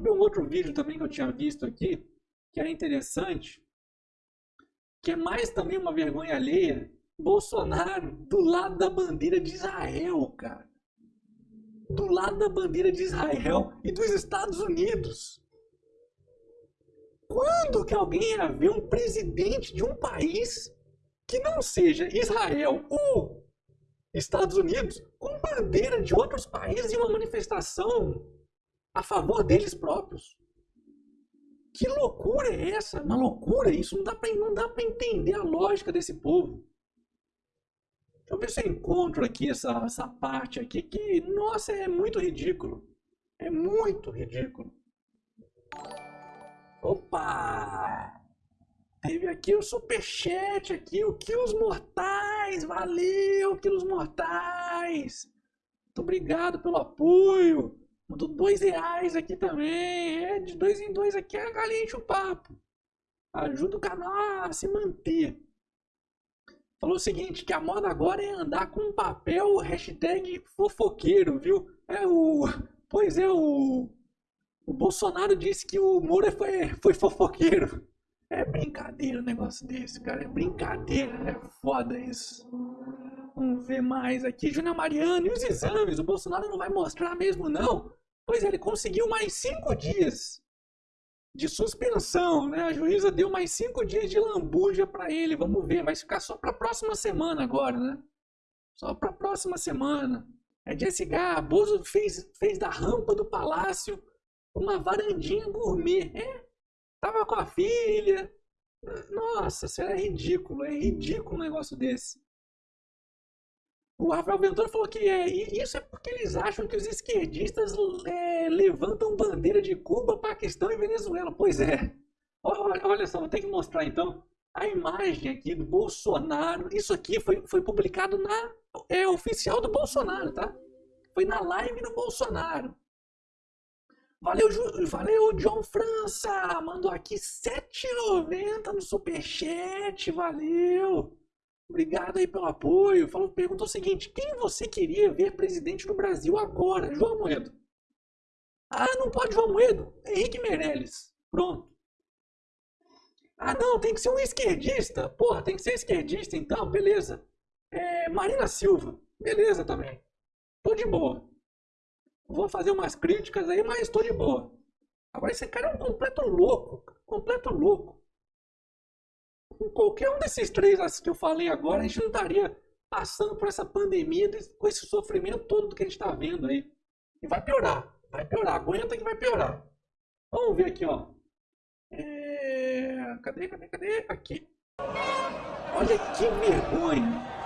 Vi um outro vídeo também que eu tinha visto aqui, que era interessante, que é mais também uma vergonha alheia. Bolsonaro do lado da bandeira de Israel, cara. Do lado da bandeira de Israel e dos Estados Unidos. Quando que alguém ia ver um presidente de um país que não seja Israel ou Estados Unidos com bandeira de outros países em uma manifestação a favor deles próprios? Que loucura é essa? Uma loucura isso. Não dá para não dá para entender a lógica desse povo. Se eu encontro aqui essa, essa parte aqui que, nossa, é muito ridículo. É muito ridículo. Opa! Teve aqui o superchat aqui, o Quilos Mortais. Valeu, Quilos Mortais. Muito obrigado pelo apoio. Mandou dois reais aqui também. É, de dois em dois aqui a galinha enche o papo. Ajuda o canal a se manter. Falou o seguinte, que a moda agora é andar com papel hashtag fofoqueiro, viu? É o... Pois é, o o Bolsonaro disse que o Moura foi, foi fofoqueiro. É brincadeira um negócio desse, cara. É brincadeira. É foda isso. Vamos ver mais aqui. Júnior Mariano e os exames. O Bolsonaro não vai mostrar mesmo, não. Pois é, ele conseguiu mais cinco dias de suspensão, né? A juíza deu mais cinco dias de lambuja para ele. Vamos ver. Vai ficar só para a próxima semana agora, né? Só para a próxima semana. É Jesse Bozo fez, fez da rampa do palácio uma varandinha gourmet. É, tava com a filha. Nossa, isso é ridículo, é ridículo um negócio desse. O Rafael Ventura falou que é, isso é porque eles acham que os esquerdistas é, levantam bandeira de Cuba, Paquistão e Venezuela. Pois é. Olha, olha só, vou ter que mostrar então a imagem aqui do Bolsonaro. Isso aqui foi, foi publicado na. É oficial do Bolsonaro, tá? Foi na live do Bolsonaro. Valeu, valeu, John França! Mandou aqui 7,90 no superchat, valeu! Obrigado aí pelo apoio. Falou, perguntou o seguinte: quem você queria ver presidente do Brasil agora? João Moedo. Ah, não pode João Moedo. Henrique Meirelles. Pronto. Ah, não, tem que ser um esquerdista. Porra, tem que ser esquerdista então, beleza. É, Marina Silva. Beleza também. Tô de boa vou fazer umas críticas aí, mas estou de boa. Agora, esse cara é um completo louco. Completo louco. Com qualquer um desses três que eu falei agora, a gente não estaria passando por essa pandemia, com esse sofrimento todo que a gente está vendo aí. E vai piorar. Vai piorar. Aguenta que vai piorar. Vamos ver aqui, ó. É... Cadê, cadê, cadê? Aqui. Olha que vergonha.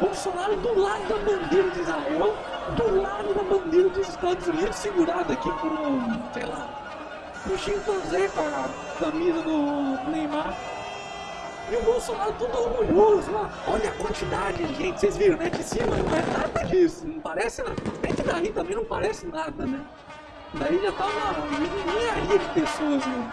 Bolsonaro do lado da bandeira de Israel, do lado da bandeira dos Estados Unidos, segurado aqui por um, sei lá, um chimpanzé com a camisa do Neymar. E o Bolsonaro todo orgulhoso. Olha a quantidade de gente, vocês viram, né? De cima não é nada disso, não parece nada. Bem que daí também não parece nada, né? Daí já tá uma engenharia de pessoas, né?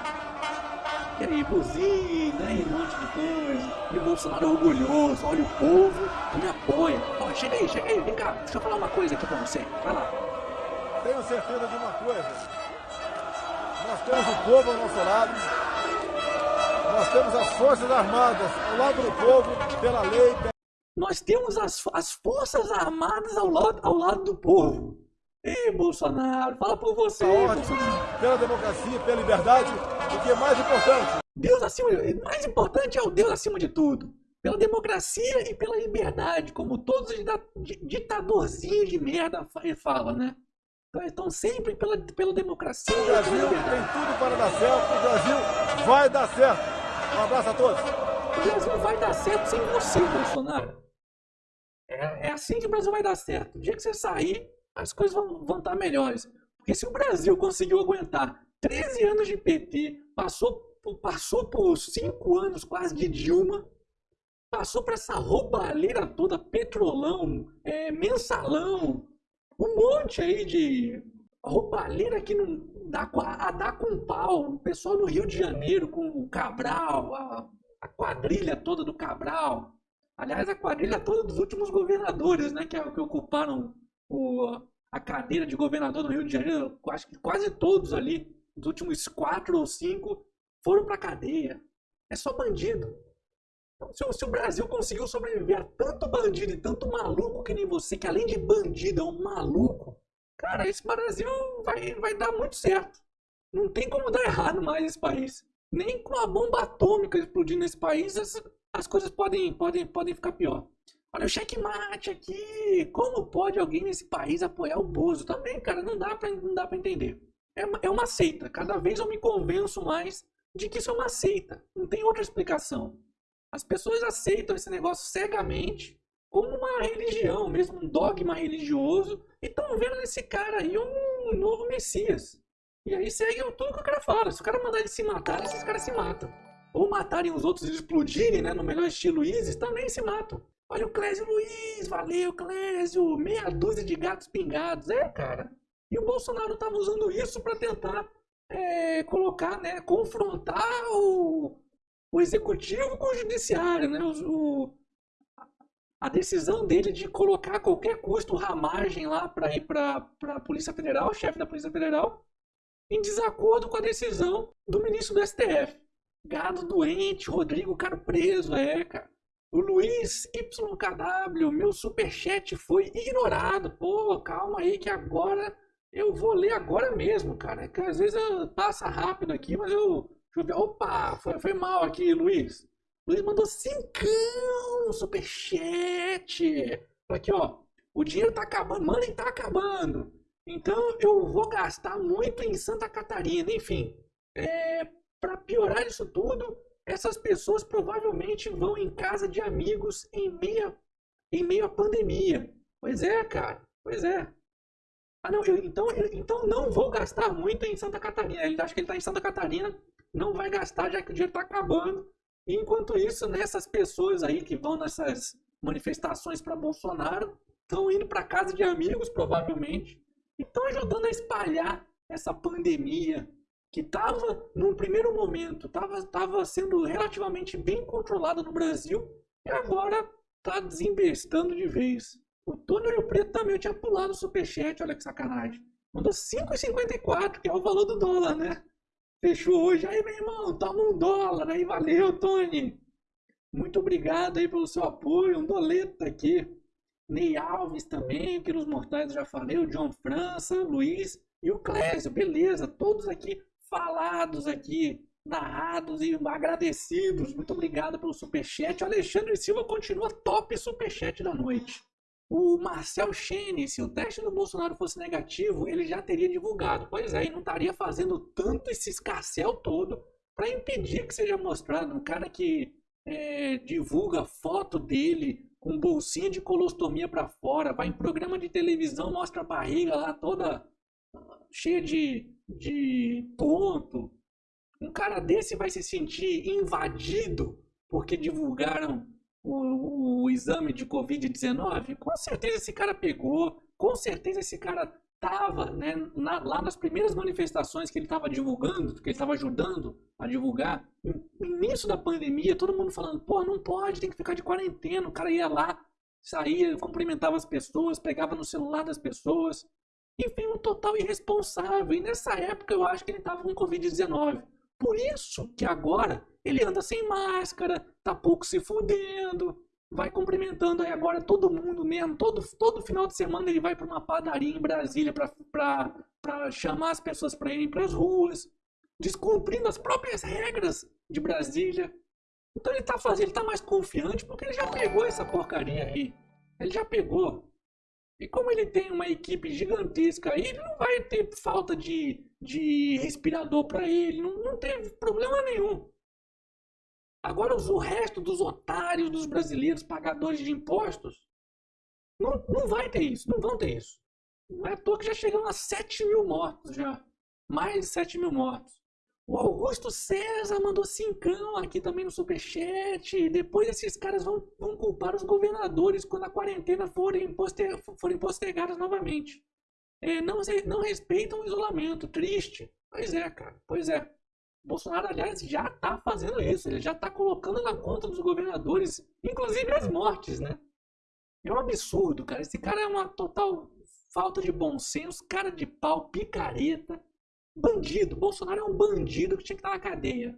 E aí, buzina, e um monte de coisa. E o Bolsonaro orgulhoso, olha o povo me apoia. Ó, chega aí, chega aí, vem cá, deixa eu falar uma coisa aqui pra você. Vai lá. Tenho certeza de uma coisa. Nós temos o povo ao nosso lado. Nós temos as Forças Armadas ao lado do povo, pela lei. Nós temos as, as Forças Armadas ao lado, ao lado do povo. Ei, Bolsonaro, fala por você. Pela democracia, pela liberdade, o que é mais importante. Deus acima, mais importante é o Deus acima de tudo. Pela democracia e pela liberdade, como todos os ditadorzinhos de merda falam, né? Então, estão sempre pela, pela democracia. O Brasil tem tudo para dar certo, o Brasil vai dar certo. Um abraço a todos. O Brasil vai dar certo sem você, Bolsonaro. É, é assim que o Brasil vai dar certo. O dia que você sair, as coisas vão, vão estar melhores. Porque se o Brasil conseguiu aguentar 13 anos de PT, passou, passou por 5 anos quase de Dilma, passou por essa roubalheira toda, petrolão, é, mensalão, um monte aí de roubalheira que não dá a dar com pau. O pessoal no Rio de Janeiro com o Cabral, a, a quadrilha toda do Cabral. Aliás, a quadrilha toda dos últimos governadores, né, que, que ocuparam o, a cadeira de governador no Rio de Janeiro, acho que quase todos ali os últimos quatro ou cinco foram pra cadeia. É só bandido. Então, se, se, o Brasil conseguiu sobreviver a tanto bandido e tanto maluco que nem você, que além de bandido é um maluco, cara, esse Brasil vai, vai dar muito certo. Não tem como dar errado mais esse país. Nem com a bomba atômica explodindo nesse país, as, as coisas podem, podem, podem ficar pior. Olha o checkmate aqui. Como pode alguém nesse país apoiar o Bozo? Também, cara, não dá pra, não dá pra entender. É é uma seita. Cada vez eu me convenço mais de que isso é uma seita. Não tem outra explicação. As pessoas aceitam esse negócio cegamente como uma religião, mesmo um dogma religioso, e estão vendo nesse cara aí um novo Messias. E aí segue tudo que o cara fala. Se o cara mandar ele se matar, esses caras se matam. Ou matarem os outros e explodirem, né? No melhor estilo Isis, também se matam. Olha o Clésio Luiz, valeu Clésio, meia dúzia de gatos pingados. É, cara. E o Bolsonaro estava usando isso para tentar é, colocar, né? Confrontar o, o executivo com o judiciário, né? O, a decisão dele de colocar a qualquer custo ramagem lá para ir para a Polícia Federal, chefe da Polícia Federal, em desacordo com a decisão do ministro do STF. Gado doente, Rodrigo Caro preso, é, cara. O Luiz YKW, meu superchat foi ignorado. Pô, calma aí que agora eu vou ler agora mesmo, cara. É que às vezes passa rápido aqui, mas eu. Deixa eu ver. Opa, foi, foi mal aqui, Luiz. Luiz mandou cincão no superchat. Aqui, ó. O dinheiro tá acabando, money tá acabando. Então eu vou gastar muito em Santa Catarina. Enfim, é, para piorar isso tudo, essas pessoas provavelmente vão em casa de amigos em meio, em meio à pandemia. Pois é, cara. Pois é. Ah, não, eu, então, eu, então não vou gastar muito em Santa Catarina. Ele acha que ele está em Santa Catarina, não vai gastar já que o dinheiro está acabando. Enquanto isso, nessas pessoas aí que vão nessas manifestações para Bolsonaro estão indo para casa de amigos, provavelmente, e estão ajudando a espalhar essa pandemia que estava, num primeiro momento, estava tava sendo relativamente bem controlada no Brasil e agora está desembestando de vez. O Tony Rio Preto também tinha pulado o superchat, olha que sacanagem. Mandou 5,54, que é o valor do dólar, né? Fechou hoje. Aí, meu irmão, toma um dólar. Aí, valeu, Tony. Muito obrigado aí pelo seu apoio. Um doleta aqui. Ney Alves também, Quilos Mortais já falei, o John França, Luiz e o Clésio. Beleza, todos aqui falados aqui, narrados e agradecidos. Muito obrigado pelo superchat. O Alexandre Silva continua top superchat da noite. O Marcel Chene, se o teste do Bolsonaro fosse negativo, ele já teria divulgado. Pois é, e não estaria fazendo tanto esse escarcel todo para impedir que seja mostrado um cara que é, divulga foto dele com bolsinha de colostomia para fora, vai em programa de televisão, mostra a barriga lá toda cheia de, de ponto. Um cara desse vai se sentir invadido porque divulgaram o, o exame de Covid-19? Com certeza esse cara pegou, com certeza esse cara estava né, na, lá nas primeiras manifestações que ele estava divulgando, que ele estava ajudando a divulgar, no início da pandemia, todo mundo falando, pô, não pode, tem que ficar de quarentena. O cara ia lá, saía, cumprimentava as pessoas, pegava no celular das pessoas. Enfim, um total irresponsável. E nessa época eu acho que ele estava com Covid-19. Por isso que agora ele anda sem máscara, tá pouco se fudendo, vai cumprimentando aí agora todo mundo mesmo. Todo, todo final de semana ele vai para uma padaria em Brasília para chamar as pessoas para irem para as ruas, descumprindo as próprias regras de Brasília. Então ele tá fazendo, ele tá mais confiante porque ele já pegou essa porcaria aí. Ele já pegou. E como ele tem uma equipe gigantesca ele não vai ter falta de, de respirador para ele, não, não teve problema nenhum. Agora o resto dos otários, dos brasileiros pagadores de impostos, não, não vai ter isso, não vão ter isso. Não é à toa que já chegamos a 7 mil mortos já. Mais de 7 mil mortos. O Augusto César mandou cincão aqui também no superchat. Depois esses caras vão, vão culpar os governadores quando a quarentena forem, poster, forem postergadas novamente. É, não, não respeitam o isolamento. Triste. Pois é, cara. Pois é. Bolsonaro, aliás, já está fazendo isso. Ele já está colocando na conta dos governadores, inclusive as mortes, né? É um absurdo, cara. Esse cara é uma total falta de bom senso, cara de pau, picareta. Bandido. Bolsonaro é um bandido que tinha que estar na cadeia.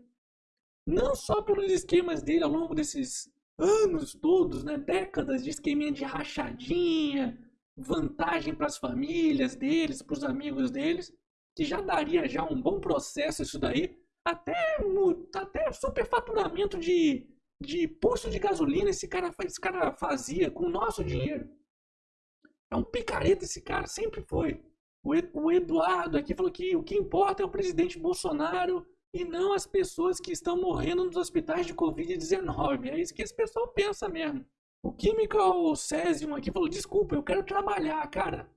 Não só pelos esquemas dele ao longo desses anos todos, né? Décadas de esqueminha de rachadinha, vantagem para as famílias deles, para os amigos deles, que já daria já um bom processo isso daí, até, até superfaturamento de, de posto de gasolina esse cara, esse cara fazia com o nosso dinheiro. É um picareta esse cara, sempre foi. O Eduardo aqui falou que o que importa é o presidente Bolsonaro e não as pessoas que estão morrendo nos hospitais de Covid-19. É isso que esse pessoal pensa mesmo. O Chemical Cesium aqui falou: desculpa, eu quero trabalhar, cara.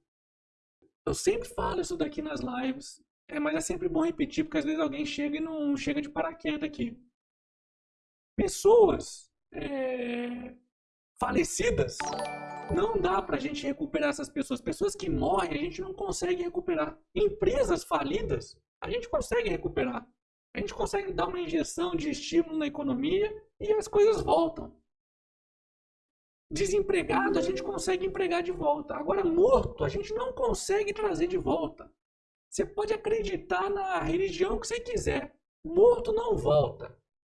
Eu sempre falo isso daqui nas lives, é, mas é sempre bom repetir, porque às vezes alguém chega e não chega de paraquedas aqui. Pessoas é, falecidas não dá para a gente recuperar essas pessoas. Pessoas que morrem, a gente não consegue recuperar. Empresas falidas, a gente consegue recuperar. A gente consegue dar uma injeção de estímulo na economia e as coisas voltam. Desempregado, a gente consegue empregar de volta. Agora, morto, a gente não consegue trazer de volta. Você pode acreditar na religião que você quiser. Morto não volta.